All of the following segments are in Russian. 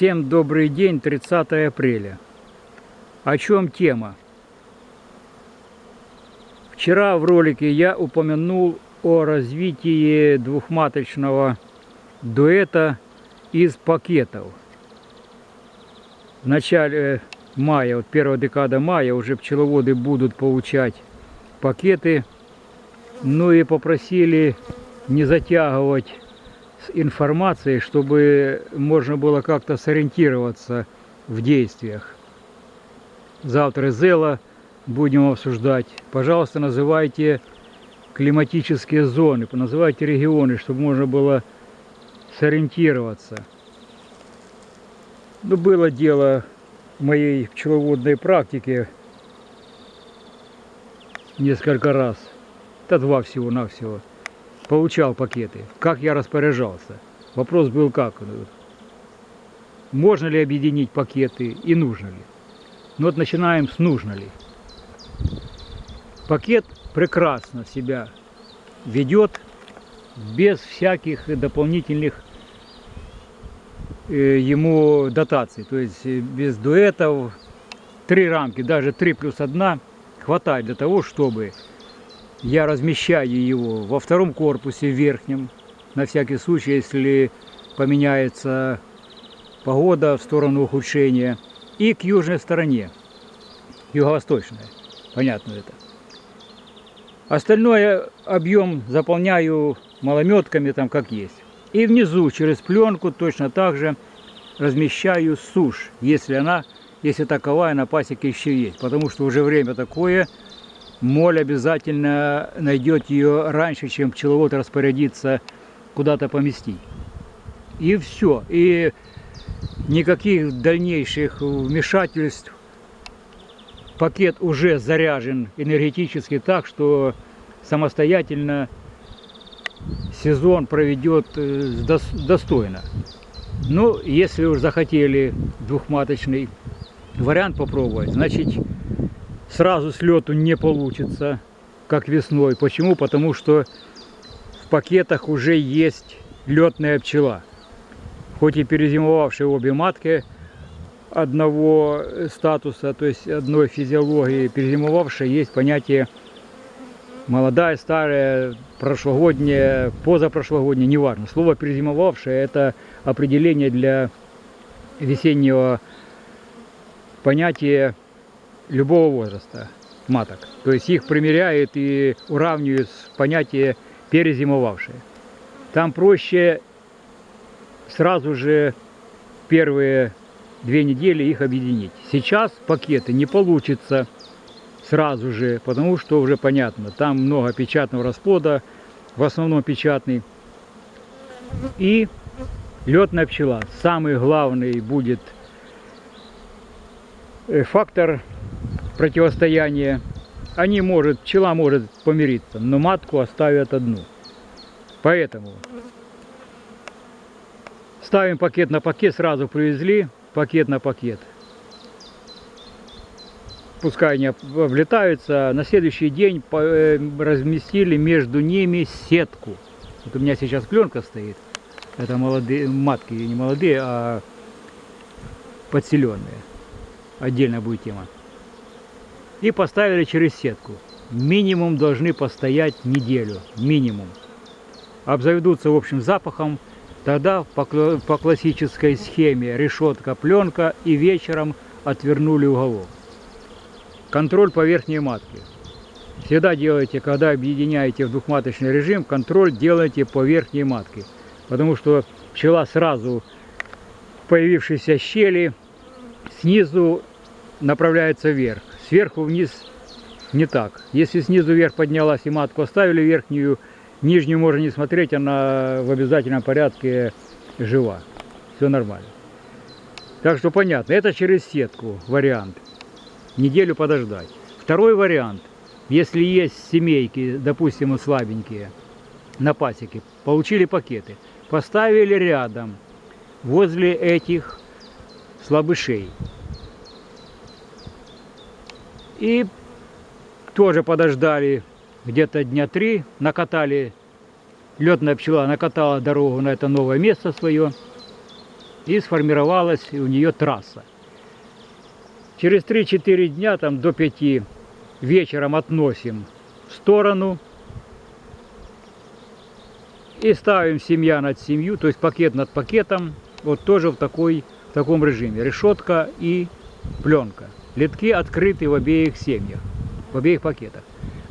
Всем добрый день, 30 апреля. О чем тема? Вчера в ролике я упомянул о развитии двухматочного дуэта из пакетов. В начале мая, вот первая декада мая, уже пчеловоды будут получать пакеты. Ну и попросили не затягивать информацией, чтобы можно было как-то сориентироваться в действиях. Завтра Зела будем обсуждать. Пожалуйста, называйте климатические зоны, называйте регионы, чтобы можно было сориентироваться. Ну, было дело в моей пчеловодной практике несколько раз. Это два всего-навсего получал пакеты, как я распоряжался. Вопрос был как? Можно ли объединить пакеты и нужно ли? Ну вот начинаем с нужно ли. Пакет прекрасно себя ведет без всяких дополнительных э, ему дотаций. То есть э, без дуэтов, три рамки, даже три плюс одна хватает для того, чтобы я размещаю его во втором корпусе, верхнем, на всякий случай, если поменяется погода в сторону ухудшения, и к южной стороне, юго-восточной, понятно это. Остальное объем заполняю малометками, там как есть. И внизу через пленку точно так же размещаю сушь, если она, если таковая на пасеке еще есть. Потому что уже время такое, моль обязательно найдет ее раньше, чем пчеловод распорядится куда-то поместить. И все. И никаких дальнейших вмешательств. Пакет уже заряжен энергетически так, что самостоятельно сезон проведет э, достойно. Ну, если уж захотели двухматочный вариант попробовать, значит сразу с лету не получится, как весной. Почему? Потому что в пакетах уже есть летная пчела. Хоть и перезимовавшие обе матки одного статуса, то есть одной физиологии, перезимовавшая, есть понятие молодая, старая, прошлогодняя, позапрошлогодняя, неважно. Слово перезимовавшая – это определение для весеннего понятия любого возраста маток. То есть их примеряют и уравнивают с понятие перезимовавшие. Там проще сразу же первые две недели их объединить. Сейчас пакеты не получится сразу же, потому что уже понятно, там много печатного расплода, в основном печатный. И летная пчела. Самый главный будет э, фактор противостояние. Они может, пчела может помириться, но матку оставят одну. Поэтому ставим пакет на пакет, сразу привезли, пакет на пакет. Пускай они облетаются. На следующий день э, разместили между ними сетку. Вот у меня сейчас пленка стоит. Это молодые матки, не молодые, а подселенные. Отдельно будет тема и поставили через сетку. Минимум должны постоять неделю, минимум. Обзаведутся общим запахом, тогда по, классической схеме решетка, пленка и вечером отвернули уголок. Контроль по верхней матке. Всегда делайте, когда объединяете в двухматочный режим, контроль делайте по верхней матке. Потому что пчела сразу в появившейся щели снизу направляется вверх сверху вниз не так. Если снизу вверх поднялась и матку оставили верхнюю, нижнюю можно не смотреть, она в обязательном порядке жива. Все нормально. Так что понятно, это через сетку вариант. Неделю подождать. Второй вариант, если есть семейки, допустим, слабенькие, на пасеке, получили пакеты, поставили рядом, возле этих слабышей. И тоже подождали где-то дня три, накатали, летная пчела накатала дорогу на это новое место свое. и сформировалась у нее трасса. Через 3-4 дня, там до 5 вечером относим в сторону и ставим семья над семью, то есть пакет над пакетом, вот тоже в, такой, в таком режиме. Решетка и пленка. Литки открыты в обеих семьях, в обеих пакетах.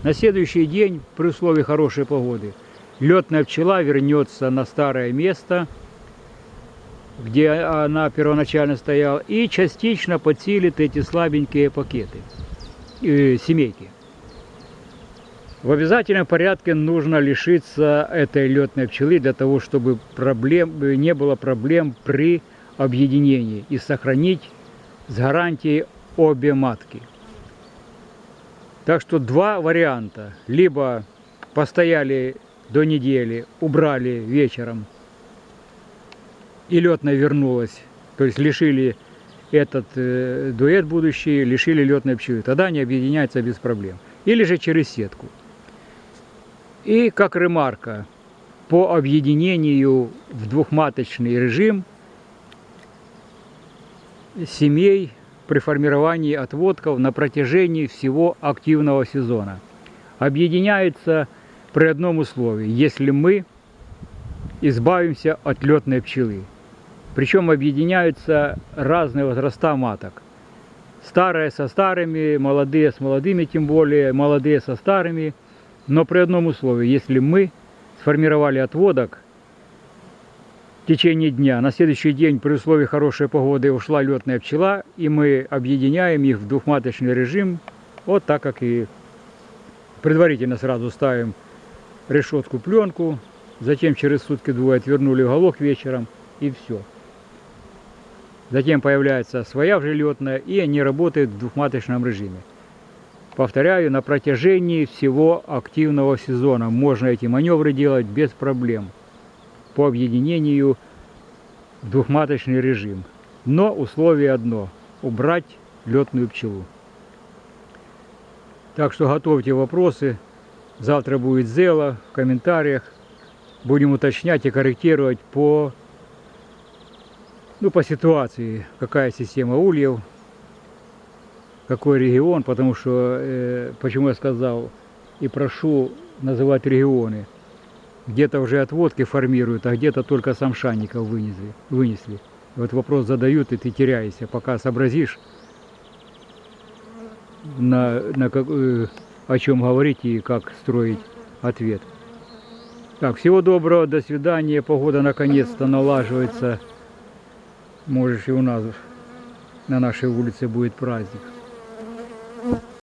На следующий день, при условии хорошей погоды, летная пчела вернется на старое место, где она первоначально стояла, и частично подсилит эти слабенькие пакеты, э, семейки. В обязательном порядке нужно лишиться этой летной пчелы для того, чтобы проблем, не было проблем при объединении и сохранить с гарантией обе матки. Так что два варианта. Либо постояли до недели, убрали вечером, и летная вернулась, то есть лишили этот э, дуэт будущий, лишили летной пчелы. Тогда они объединяются без проблем. Или же через сетку. И как ремарка, по объединению в двухматочный режим семей при формировании отводков на протяжении всего активного сезона. Объединяются при одном условии, если мы избавимся от летной пчелы. Причем объединяются разные возраста маток. Старые со старыми, молодые с молодыми, тем более молодые со старыми – но при одном условии, если мы сформировали отводок течение дня, на следующий день при условии хорошей погоды ушла летная пчела, и мы объединяем их в двухматочный режим, вот так как и предварительно сразу ставим решетку пленку, затем через сутки двое отвернули уголок вечером и все. Затем появляется своя уже летная, и они работают в двухматочном режиме. Повторяю, на протяжении всего активного сезона можно эти маневры делать без проблем по объединению в двухматочный режим. Но условие одно – убрать летную пчелу. Так что готовьте вопросы. Завтра будет зела в комментариях. Будем уточнять и корректировать по, ну, по ситуации, какая система ульев, какой регион, потому что, э, почему я сказал и прошу называть регионы. Где-то уже отводки формируют, а где-то только самшанников вынесли. вынесли. Вот вопрос задают, и ты теряешься, пока сообразишь, на, на как, э, о чем говорить и как строить ответ. Так, всего доброго, до свидания. Погода наконец-то налаживается. Можешь и у нас на нашей улице будет праздник.